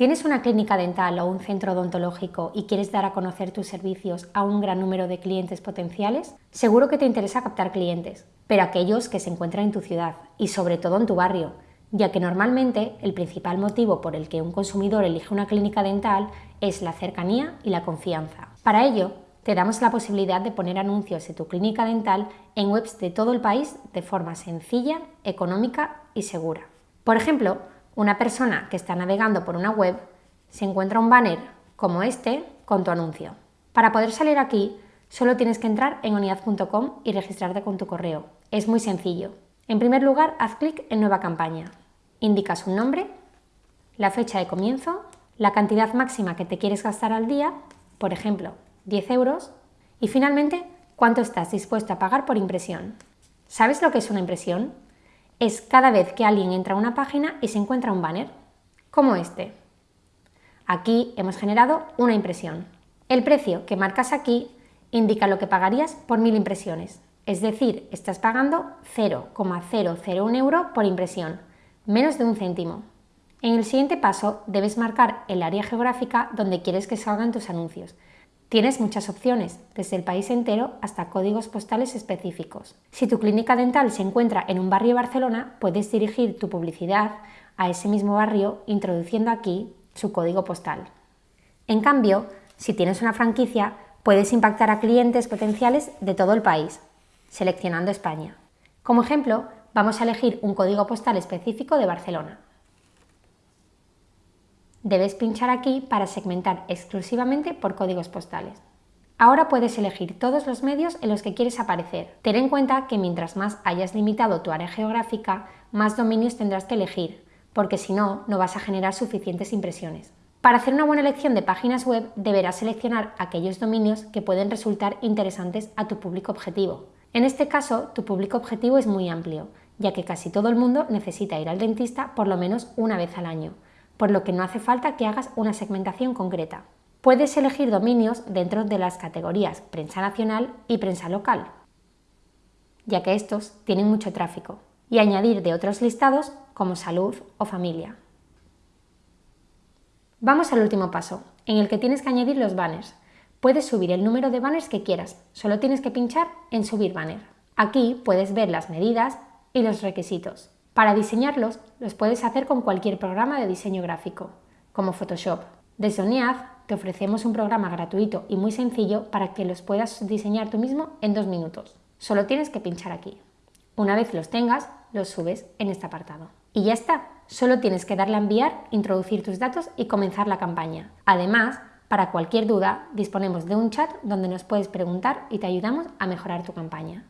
¿Tienes una clínica dental o un centro odontológico y quieres dar a conocer tus servicios a un gran número de clientes potenciales? Seguro que te interesa captar clientes, pero aquellos que se encuentran en tu ciudad y sobre todo en tu barrio, ya que normalmente el principal motivo por el que un consumidor elige una clínica dental es la cercanía y la confianza. Para ello, te damos la posibilidad de poner anuncios de tu clínica dental en webs de todo el país de forma sencilla, económica y segura. Por ejemplo, una persona que está navegando por una web se encuentra un banner como este con tu anuncio. Para poder salir aquí, solo tienes que entrar en unidad.com y registrarte con tu correo. Es muy sencillo. En primer lugar, haz clic en Nueva campaña. Indicas un nombre, la fecha de comienzo, la cantidad máxima que te quieres gastar al día, por ejemplo, 10 euros, y finalmente, cuánto estás dispuesto a pagar por impresión. ¿Sabes lo que es una impresión? Es cada vez que alguien entra a una página y se encuentra un banner, como este. Aquí hemos generado una impresión. El precio que marcas aquí indica lo que pagarías por mil impresiones, es decir, estás pagando 0,001 euro por impresión, menos de un céntimo. En el siguiente paso debes marcar el área geográfica donde quieres que salgan tus anuncios, Tienes muchas opciones, desde el país entero hasta códigos postales específicos. Si tu clínica dental se encuentra en un barrio de Barcelona, puedes dirigir tu publicidad a ese mismo barrio introduciendo aquí su código postal. En cambio, si tienes una franquicia, puedes impactar a clientes potenciales de todo el país, seleccionando España. Como ejemplo, vamos a elegir un código postal específico de Barcelona. Debes pinchar aquí para segmentar exclusivamente por códigos postales. Ahora puedes elegir todos los medios en los que quieres aparecer. Ten en cuenta que mientras más hayas limitado tu área geográfica, más dominios tendrás que elegir, porque si no, no vas a generar suficientes impresiones. Para hacer una buena elección de páginas web, deberás seleccionar aquellos dominios que pueden resultar interesantes a tu público objetivo. En este caso, tu público objetivo es muy amplio, ya que casi todo el mundo necesita ir al dentista por lo menos una vez al año por lo que no hace falta que hagas una segmentación concreta. Puedes elegir dominios dentro de las categorías prensa nacional y prensa local, ya que estos tienen mucho tráfico, y añadir de otros listados como salud o familia. Vamos al último paso, en el que tienes que añadir los banners. Puedes subir el número de banners que quieras, solo tienes que pinchar en subir banner. Aquí puedes ver las medidas y los requisitos. Para diseñarlos, los puedes hacer con cualquier programa de diseño gráfico, como Photoshop. Desde ONIAD te ofrecemos un programa gratuito y muy sencillo para que los puedas diseñar tú mismo en dos minutos. Solo tienes que pinchar aquí. Una vez los tengas, los subes en este apartado. Y ya está, solo tienes que darle a enviar, introducir tus datos y comenzar la campaña. Además, para cualquier duda, disponemos de un chat donde nos puedes preguntar y te ayudamos a mejorar tu campaña.